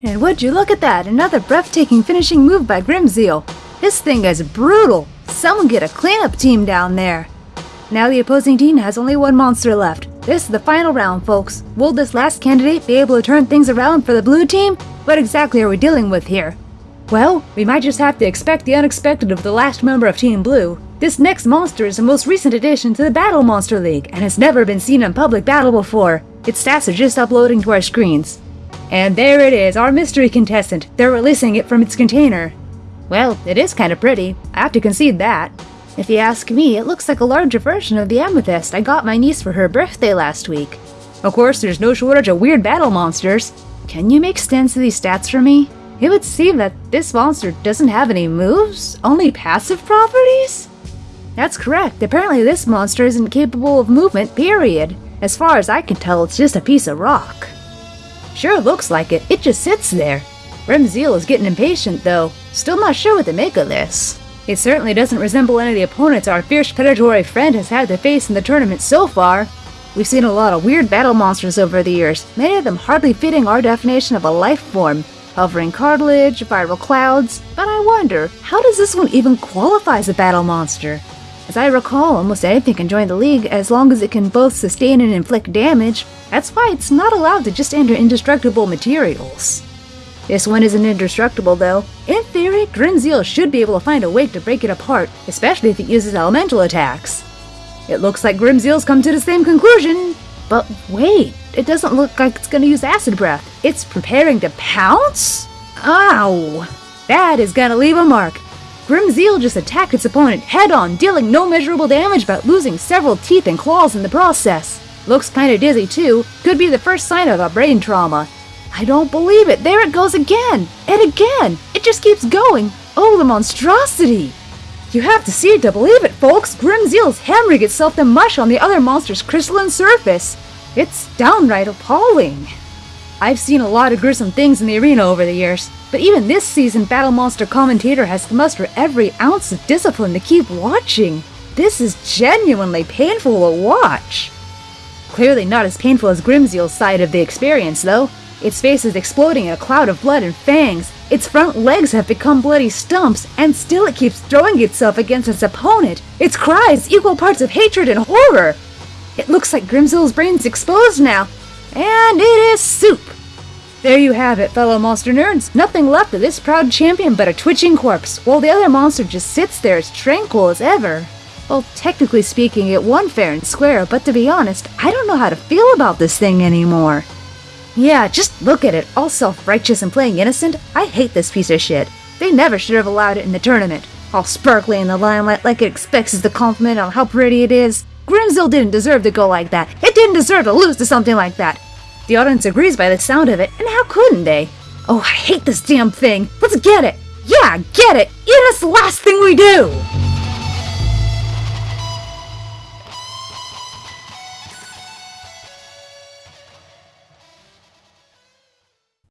And would you look at that, another breathtaking finishing move by Grimzeal. This thing is brutal. Someone get a cleanup team down there. Now the opposing team has only one monster left. This is the final round, folks. Will this last candidate be able to turn things around for the blue team? What exactly are we dealing with here? Well, we might just have to expect the unexpected of the last member of Team Blue. This next monster is the most recent addition to the Battle Monster League and has never been seen in public battle before. Its stats are just uploading to our screens. And there it is, our mystery contestant. They're releasing it from its container. Well, it is kind of pretty. I have to concede that. If you ask me, it looks like a larger version of the amethyst I got my niece for her birthday last week. Of course, there's no shortage of weird battle monsters. Can you make sense of these stats for me? It would seem that this monster doesn't have any moves, only passive properties? That's correct, apparently this monster isn't capable of movement, period. As far as I can tell, it's just a piece of rock. Sure looks like it, it just sits there. Grimzeal is getting impatient though, still not sure what to make of this. It certainly doesn't resemble any of the opponents our fierce predatory friend has had to face in the tournament so far. We've seen a lot of weird battle monsters over the years, many of them hardly fitting our definition of a life form, hovering cartilage, viral clouds, but I wonder, how does this one even qualify as a battle monster? As I recall, almost anything can join the league as long as it can both sustain and inflict damage. That's why it's not allowed to just enter indestructible materials. This one isn't indestructible though. In theory, Grimzeal should be able to find a way to break it apart, especially if it uses elemental attacks. It looks like Grimzeal's come to the same conclusion. But wait, it doesn't look like it's gonna use Acid Breath. It's preparing to pounce? Ow! That is gonna leave a mark. Grimzeal just attacked its opponent head-on, dealing no measurable damage but losing several teeth and claws in the process. Looks kinda dizzy too, could be the first sign of a brain trauma. I don't believe it, there it goes again! And again! It just keeps going! Oh, the monstrosity! You have to see it to believe it, folks! Grimzeal's hammering itself to mush on the other monster's crystalline surface! It's downright appalling! I've seen a lot of gruesome things in the arena over the years, but even this season Battle Monster commentator has to muster every ounce of discipline to keep watching. This is genuinely painful to watch. Clearly not as painful as Grimzeal's side of the experience, though. Its face is exploding in a cloud of blood and fangs, its front legs have become bloody stumps, and still it keeps throwing itself against its opponent. Its cries equal parts of hatred and horror. It looks like Grimzeal's brain's exposed now, and it is soup. There you have it, fellow monster nerds. Nothing left of this proud champion but a twitching corpse, while the other monster just sits there as tranquil as ever. Well, technically speaking, it won fair and square, but to be honest, I don't know how to feel about this thing anymore. Yeah, just look at it, all self-righteous and playing innocent. I hate this piece of shit. They never should have allowed it in the tournament. All sparkly in the limelight like it expects us to compliment on how pretty it is. Grimzeal didn't deserve to go like that. Didn't deserve to lose to something like that. The audience agrees by the sound of it, and how couldn't they? Oh, I hate this damn thing. Let's get it. Yeah, get it. Is the last thing we do.